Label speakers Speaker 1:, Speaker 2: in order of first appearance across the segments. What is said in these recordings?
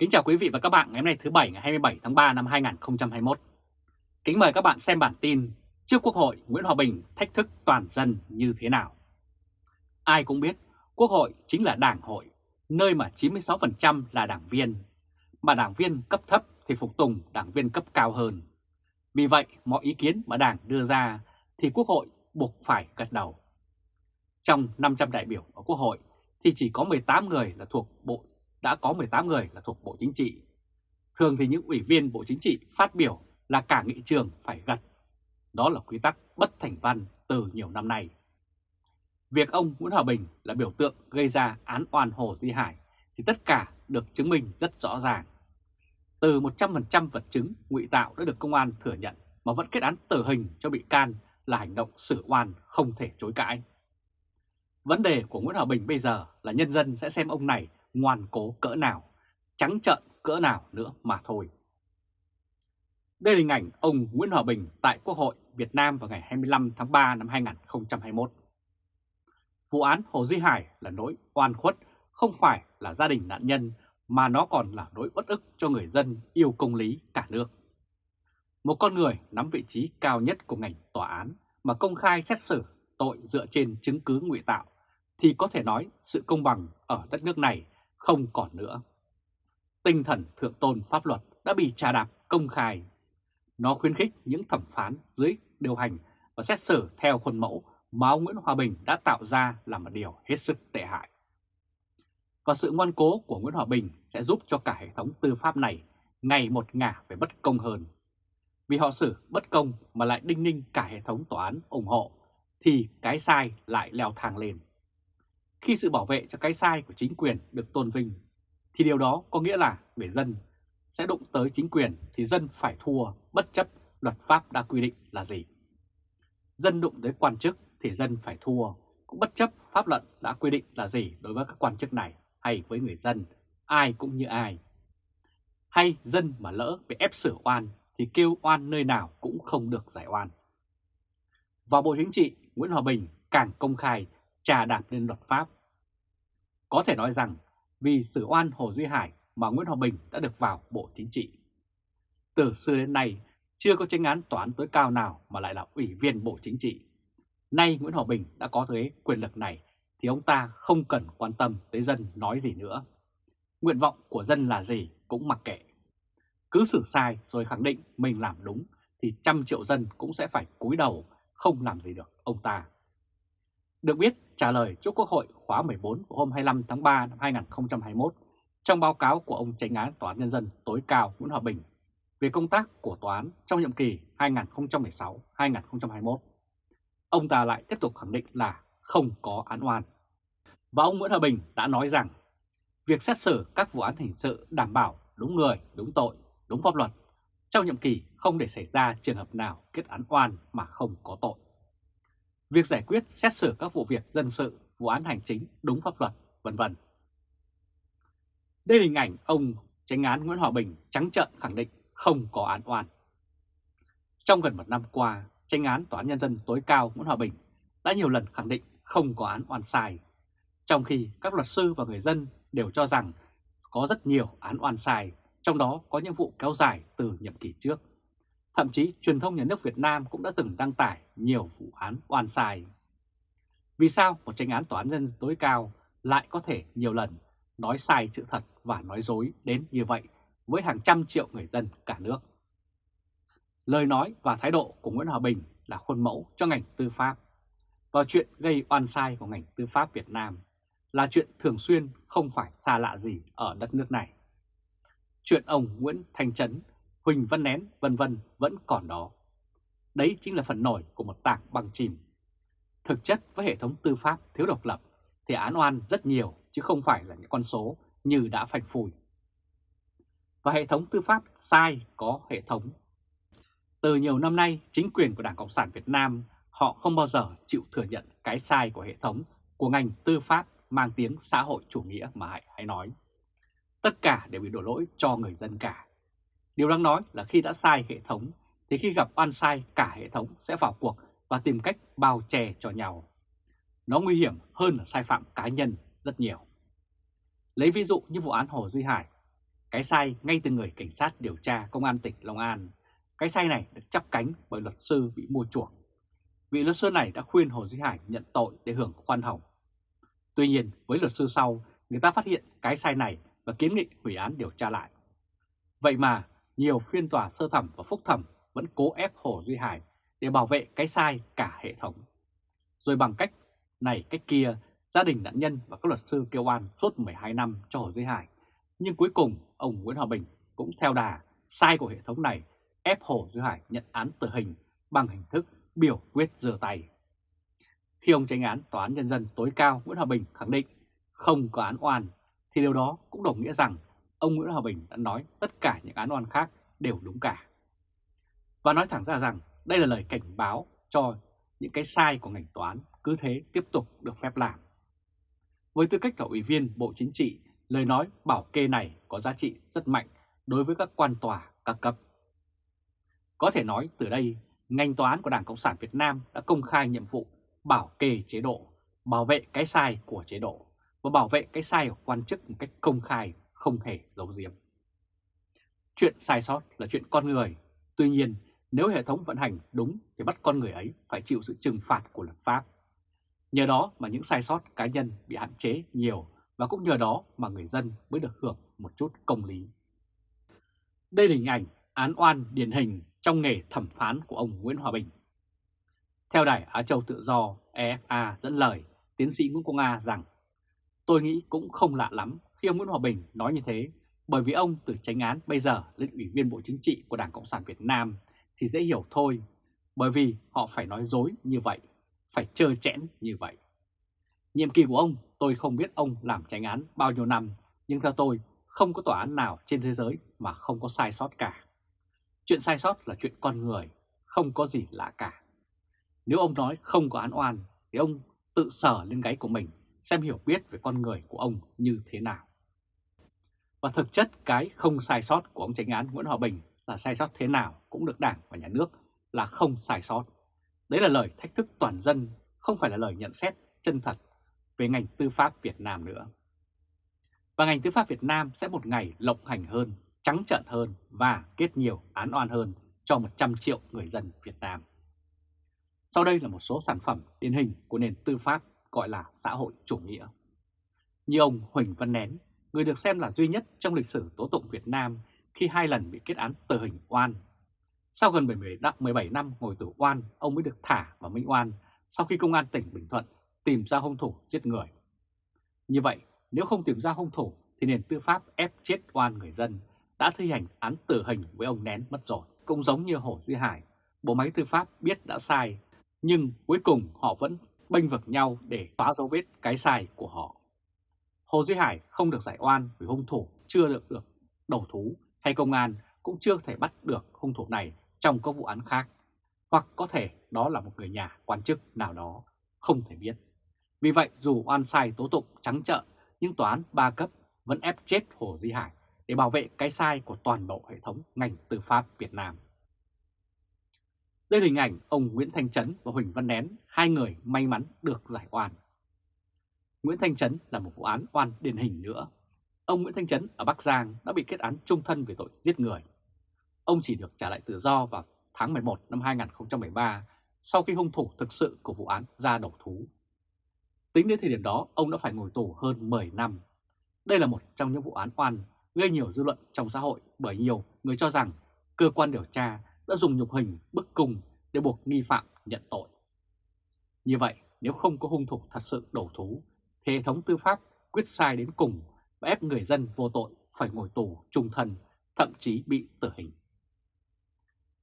Speaker 1: Kính chào quý vị và các bạn ngày hôm nay thứ Bảy ngày 27 tháng 3 năm 2021. Kính mời các bạn xem bản tin trước Quốc hội Nguyễn Hòa Bình thách thức toàn dân như thế nào. Ai cũng biết Quốc hội chính là đảng hội, nơi mà 96% là đảng viên, mà đảng viên cấp thấp thì phục tùng đảng viên cấp cao hơn. Vì vậy mọi ý kiến mà đảng đưa ra thì Quốc hội buộc phải gật đầu. Trong 500 đại biểu ở Quốc hội thì chỉ có 18 người là thuộc Bộ đã có 18 người là thuộc Bộ Chính trị. Thường thì những ủy viên Bộ Chính trị phát biểu là cả nghị trường phải gật. Đó là quy tắc bất thành văn từ nhiều năm nay. Việc ông Nguyễn Hòa Bình là biểu tượng gây ra án oan Hồ Duy Hải thì tất cả được chứng minh rất rõ ràng. Từ 100% vật chứng ngụy tạo đã được công an thừa nhận mà vẫn kết án tử hình cho bị can là hành động xử oan không thể chối cãi. Vấn đề của Nguyễn Hòa Bình bây giờ là nhân dân sẽ xem ông này ngoan cố cỡ nào, trắng trợn cỡ nào nữa mà thôi. Đây là hình ảnh ông Nguyễn Hòa Bình tại Quốc hội Việt Nam vào ngày 25 tháng 3 năm 2021. Vụ án Hồ Duy Hải là nỗi oan khuất, không phải là gia đình nạn nhân mà nó còn là nỗi bất ức cho người dân yêu công lý cả nước. Một con người nắm vị trí cao nhất của ngành tòa án mà công khai xét xử tội dựa trên chứng cứ ngụy tạo thì có thể nói sự công bằng ở đất nước này không còn nữa. Tinh thần thượng tôn pháp luật đã bị trà đạp công khai. Nó khuyến khích những thẩm phán dưới điều hành và xét xử theo khuôn mẫu mà ông Nguyễn Hòa Bình đã tạo ra là một điều hết sức tệ hại. Và sự ngoan cố của Nguyễn Hòa Bình sẽ giúp cho cả hệ thống tư pháp này ngày một ngả về bất công hơn. Vì họ xử bất công mà lại đinh ninh cả hệ thống tòa án ủng hộ, thì cái sai lại leo thang lên. Khi sự bảo vệ cho cái sai của chính quyền được tôn vinh, thì điều đó có nghĩa là người dân sẽ đụng tới chính quyền thì dân phải thua bất chấp luật pháp đã quy định là gì. Dân đụng tới quan chức thì dân phải thua, cũng bất chấp pháp luật đã quy định là gì đối với các quan chức này hay với người dân, ai cũng như ai. Hay dân mà lỡ bị ép sửa oan thì kêu oan nơi nào cũng không được giải oan. Và Bộ Chính trị Nguyễn Hòa Bình càng công khai trà đạp lên luật pháp. Có thể nói rằng vì xử oan Hồ Duy Hải mà Nguyễn Hòa Bình đã được vào Bộ Chính trị. Từ xưa đến nay, chưa có tranh án tòa án tối cao nào mà lại là ủy viên Bộ Chính trị. Nay Nguyễn Hòa Bình đã có thế quyền lực này thì ông ta không cần quan tâm tới dân nói gì nữa. Nguyện vọng của dân là gì cũng mặc kệ. Cứ xử sai rồi khẳng định mình làm đúng thì trăm triệu dân cũng sẽ phải cúi đầu không làm gì được ông ta. Được biết, trả lời trước Quốc hội khóa 14 của hôm 25 tháng 3 năm 2021 trong báo cáo của ông tránh án Tòa án Nhân dân tối cao Nguyễn Hòa Bình về công tác của tòa án trong nhiệm kỳ 2016-2021. Ông ta lại tiếp tục khẳng định là không có án oan. Và ông Nguyễn Hòa Bình đã nói rằng việc xét xử các vụ án hình sự đảm bảo đúng người, đúng tội, đúng pháp luật trong nhiệm kỳ không để xảy ra trường hợp nào kết án oan mà không có tội việc giải quyết xét xử các vụ việc dân sự, vụ án hành chính đúng pháp luật, vân vân. Đây là hình ảnh ông Tránh án Nguyễn Hòa Bình trắng trợn khẳng định không có án oan. Trong gần một năm qua, tranh án Tòa án Nhân dân tối cao Nguyễn Hòa Bình đã nhiều lần khẳng định không có án oan sai, trong khi các luật sư và người dân đều cho rằng có rất nhiều án oan sai, trong đó có những vụ kéo dài từ nhiệm kỳ trước. Thậm chí truyền thông nhà nước Việt Nam cũng đã từng đăng tải nhiều vụ án oan sai. Vì sao một tranh án tòa án nhân tối cao lại có thể nhiều lần nói sai sự thật và nói dối đến như vậy với hàng trăm triệu người dân cả nước? Lời nói và thái độ của Nguyễn Hòa Bình là khuôn mẫu cho ngành tư pháp. Và chuyện gây oan sai của ngành tư pháp Việt Nam là chuyện thường xuyên không phải xa lạ gì ở đất nước này. Chuyện ông Nguyễn Thanh Trấn Huỳnh Văn Nén vân vân vẫn còn đó. Đấy chính là phần nổi của một tảng băng chìm. Thực chất với hệ thống tư pháp thiếu độc lập thì án oan rất nhiều chứ không phải là những con số như đã phanh phùi. Và hệ thống tư pháp sai có hệ thống. Từ nhiều năm nay, chính quyền của Đảng Cộng sản Việt Nam họ không bao giờ chịu thừa nhận cái sai của hệ thống của ngành tư pháp mang tiếng xã hội chủ nghĩa mà hãy nói. Tất cả đều bị đổ lỗi cho người dân cả. Điều đáng nói là khi đã sai hệ thống thì khi gặp oan sai cả hệ thống sẽ vào cuộc và tìm cách bao che cho nhau. Nó nguy hiểm hơn là sai phạm cá nhân rất nhiều. Lấy ví dụ như vụ án Hồ Duy Hải. cái sai ngay từ người cảnh sát điều tra công an tỉnh Long An. Cái sai này được chắp cánh bởi luật sư bị mua chuộc. Vị luật sư này đã khuyên Hồ Duy Hải nhận tội để hưởng khoan hồng. Tuy nhiên, với luật sư sau, người ta phát hiện cái sai này và kiến nghị hủy án điều tra lại. Vậy mà, nhiều phiên tòa sơ thẩm và phúc thẩm vẫn cố ép Hồ Duy Hải để bảo vệ cái sai cả hệ thống. Rồi bằng cách này cách kia, gia đình nạn nhân và các luật sư kêu oan suốt 12 năm cho Hồ Duy Hải. Nhưng cuối cùng, ông Nguyễn Hòa Bình cũng theo đà sai của hệ thống này ép Hồ Duy Hải nhận án tử hình bằng hình thức biểu quyết giơ tay. Khi ông tranh án Tòa án Nhân dân tối cao Nguyễn Hòa Bình khẳng định không có án oan, thì điều đó cũng đồng nghĩa rằng ông Nguyễn Hòa Bình đã nói tất cả những án oan khác đều đúng cả. Và nói thẳng ra rằng đây là lời cảnh báo cho những cái sai của ngành toán cứ thế tiếp tục được phép làm. Với tư cách là ủy viên Bộ Chính trị, lời nói bảo kê này có giá trị rất mạnh đối với các quan tòa các cấp. Có thể nói từ đây, ngành toán của Đảng Cộng sản Việt Nam đã công khai nhiệm vụ bảo kê chế độ, bảo vệ cái sai của chế độ và bảo vệ cái sai của quan chức một cách công khai, không thể giấu giếm. Chuyện sai sót là chuyện con người, tuy nhiên nếu hệ thống vận hành đúng thì bắt con người ấy phải chịu sự trừng phạt của luật pháp. Nhờ đó mà những sai sót cá nhân bị hạn chế nhiều và cũng nhờ đó mà người dân mới được hưởng một chút công lý. Đây là hình ảnh án oan điển hình trong nghề thẩm phán của ông Nguyễn Hòa Bình. Theo đài Á Châu Tự Do EFA dẫn lời tiến sĩ Nguyễn Công A rằng Tôi nghĩ cũng không lạ lắm khi ông Nguyễn Hòa Bình nói như thế bởi vì ông từ tránh án bây giờ lên Ủy viên Bộ Chính trị của Đảng Cộng sản Việt Nam thì dễ hiểu thôi bởi vì họ phải nói dối như vậy, phải trơ chẽn như vậy. Nhiệm kỳ của ông tôi không biết ông làm tránh án bao nhiêu năm nhưng theo tôi không có tòa án nào trên thế giới mà không có sai sót cả. Chuyện sai sót là chuyện con người, không có gì lạ cả. Nếu ông nói không có án oan thì ông tự sở lên gáy của mình xem hiểu biết về con người của ông như thế nào. Và thực chất cái không sai sót của ông tránh án Nguyễn Hòa Bình là sai sót thế nào cũng được Đảng và Nhà nước là không sai sót. Đấy là lời thách thức toàn dân, không phải là lời nhận xét chân thật về ngành tư pháp Việt Nam nữa. Và ngành tư pháp Việt Nam sẽ một ngày lộng hành hơn, trắng trợn hơn và kết nhiều án oan hơn cho 100 triệu người dân Việt Nam. Sau đây là một số sản phẩm điển hình của nền tư pháp gọi là xã hội chủ nghĩa. Như ông Huỳnh Văn Nén, người được xem là duy nhất trong lịch sử tố tụng Việt Nam khi hai lần bị kết án tử hình oan. Sau gần 17 năm ngồi tù oan, ông mới được thả và minh oan sau khi công an tỉnh Bình Thuận tìm ra hung thủ giết người. Như vậy, nếu không tìm ra hung thủ thì nền tư pháp ép chết oan người dân đã thi hành án tử hình với ông Nén mất rồi. Cũng giống như Hồ Duy Hải, bộ máy tư pháp biết đã sai, nhưng cuối cùng họ vẫn bênh vực nhau để phá dấu vết cái sai của họ. Hồ Duy Hải không được giải oan vì hung thủ chưa được được đầu thú hay công an cũng chưa thể bắt được hung thủ này trong các vụ án khác. Hoặc có thể đó là một người nhà quan chức nào đó, không thể biết. Vì vậy dù oan sai tố tụng trắng trợn nhưng tòa án ba cấp vẫn ép chết Hồ Duy Hải để bảo vệ cái sai của toàn bộ hệ thống ngành tư pháp Việt Nam. Đây là hình ảnh ông Nguyễn Thanh Trấn và Huỳnh Văn Nén, hai người may mắn được giải oan. Nguyễn Thanh Trấn là một vụ án oan điển hình nữa. Ông Nguyễn Thanh Trấn ở Bắc Giang đã bị kết án trung thân về tội giết người. Ông chỉ được trả lại tự do vào tháng 11 năm 2013 sau khi hung thủ thực sự của vụ án ra đầu thú. Tính đến thời điểm đó, ông đã phải ngồi tù hơn 10 năm. Đây là một trong những vụ án oan gây nhiều dư luận trong xã hội bởi nhiều người cho rằng cơ quan điều tra đã dùng nhục hình, bức cung để buộc nghi phạm nhận tội. Như vậy, nếu không có hung thủ thật sự đầu thú, thì hệ thống tư pháp quyết sai đến cùng và ép người dân vô tội phải ngồi tù trung thân, thậm chí bị tử hình.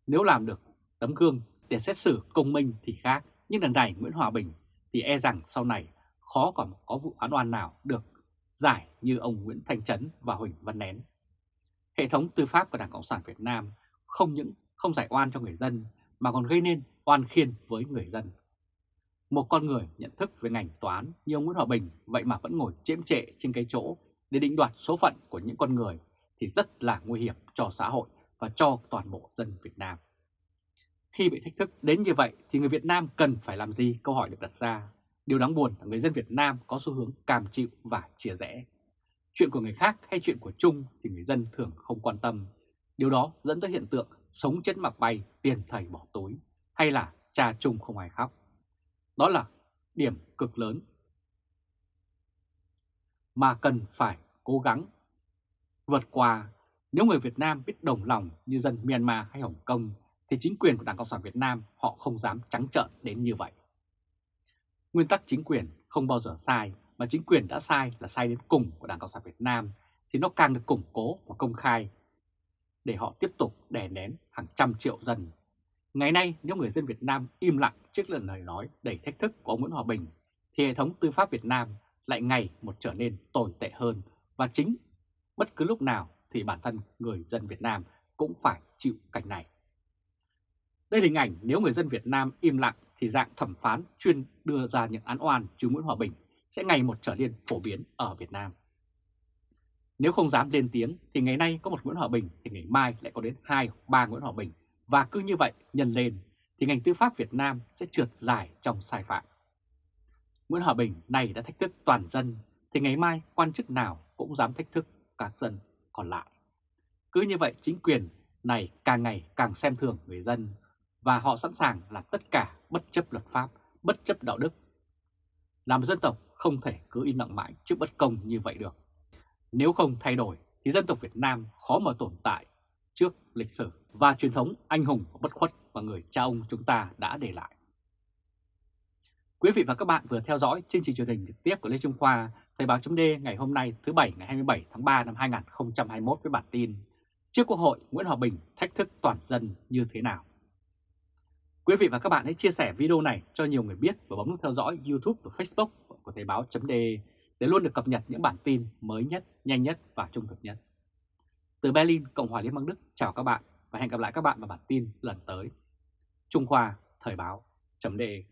Speaker 1: Nếu làm được tấm gương để xét xử công minh thì khác, nhưng lần này Nguyễn Hòa Bình thì e rằng sau này khó còn có vụ án oan nào được giải như ông Nguyễn Thanh Trấn và Huỳnh Văn Nén. Hệ thống tư pháp của Đảng Cộng sản Việt Nam không những không giải oan cho người dân mà còn gây nên oan khiên với người dân. Một con người nhận thức về ngành toán như ông Nguyễn Hòa Bình vậy mà vẫn ngồi chiếm trệ trên cái chỗ để định đoạt số phận của những con người thì rất là nguy hiểm cho xã hội và cho toàn bộ dân Việt Nam. Khi bị thách thức đến như vậy thì người Việt Nam cần phải làm gì câu hỏi được đặt ra. Điều đáng buồn là người dân Việt Nam có xu hướng cam chịu và chia rẽ. Chuyện của người khác hay chuyện của chung thì người dân thường không quan tâm. Điều đó dẫn tới hiện tượng sống chết mặc bay, tiền thầy bỏ túi, hay là cha chung không ai khóc. Đó là điểm cực lớn mà cần phải cố gắng vượt qua. Nếu người Việt Nam biết đồng lòng như dân Myanmar hay Hồng Kông thì chính quyền của Đảng Cộng sản Việt Nam họ không dám trắng trợn đến như vậy. Nguyên tắc chính quyền không bao giờ sai, mà chính quyền đã sai là sai đến cùng của Đảng Cộng sản Việt Nam thì nó càng được củng cố và công khai để họ tiếp tục đè nén hàng trăm triệu dân. Ngày nay, nếu người dân Việt Nam im lặng trước lần lời nói đầy thách thức của ông Nguyễn Hòa Bình, thì hệ thống tư pháp Việt Nam lại ngày một trở nên tồi tệ hơn và chính bất cứ lúc nào thì bản thân người dân Việt Nam cũng phải chịu cảnh này. Đây là hình ảnh nếu người dân Việt Nam im lặng thì dạng thẩm phán chuyên đưa ra những án oan chứ Nguyễn Hòa Bình sẽ ngày một trở nên phổ biến ở Việt Nam. Nếu không dám lên tiếng thì ngày nay có một Nguyễn Hòa Bình thì ngày mai lại có đến hai ba Nguyễn Hòa Bình và cứ như vậy nhân lên thì ngành tư pháp Việt Nam sẽ trượt dài trong sai phạm. Nguyễn Hòa Bình này đã thách thức toàn dân thì ngày mai quan chức nào cũng dám thách thức các dân còn lại. Cứ như vậy chính quyền này càng ngày càng xem thường người dân và họ sẵn sàng làm tất cả bất chấp luật pháp, bất chấp đạo đức. Làm dân tộc không thể cứ im lặng mãi trước bất công như vậy được. Nếu không thay đổi thì dân tộc Việt Nam khó mà tồn tại trước lịch sử và truyền thống anh hùng và bất khuất mà người cha ông chúng ta đã để lại. Quý vị và các bạn vừa theo dõi chương trình truyền hình trực tiếp của Lê Trung Khoa, Thời báo chấm ngày hôm nay thứ Bảy ngày 27 tháng 3 năm 2021 với bản tin Trước Quốc hội Nguyễn Hòa Bình thách thức toàn dân như thế nào? Quý vị và các bạn hãy chia sẻ video này cho nhiều người biết và bấm nút theo dõi YouTube và Facebook của Thời báo chấm để luôn được cập nhật những bản tin mới nhất, nhanh nhất và trung thực nhất. Từ Berlin, Cộng hòa Liên bang Đức, chào các bạn và hẹn gặp lại các bạn vào bản tin lần tới. Trung Khoa, Thời báo, chấm đề.